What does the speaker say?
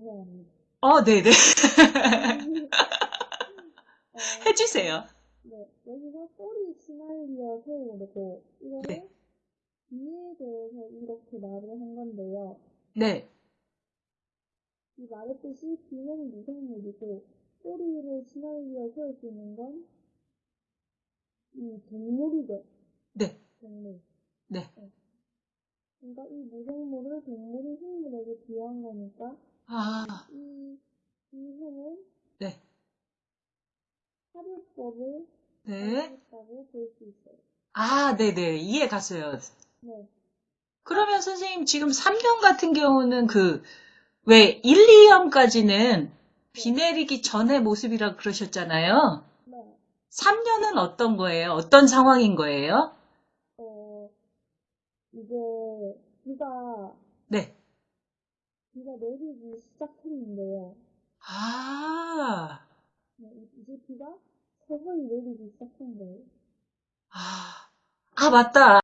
해야 합니다. 어, 네네. 어, 해주세요. 네, 여기서 꼬리 시나리오 세우고 이거를 네. 뒤에 대해서 이렇게 말을 한 건데요. 네. 이 말했듯이 비는 미생물이고 꼬리를 시나리오 세울 수 있는 건 이 동물이죠. 네. 동물. 네. 그러니까 이 동물이 생물에게 거니까 아, 이, 이 해는 네. 사료법을 네. 사용했다고 볼수 있어요. 아, 네네. 이해 갔어요. 네. 그러면 선생님 지금 3년 같은 경우는 그, 왜 1, 2년까지는 비 내리기 전의 모습이라 그러셨잖아요. 네. 3년은 어떤 거예요? 어떤 상황인 거예요? 어, 이제 비가, 네. 비가 내리기 시작했는데요. 아, 네, 이제 비가 서서히 내리기 시작한 거예요. 아, 아, 맞다.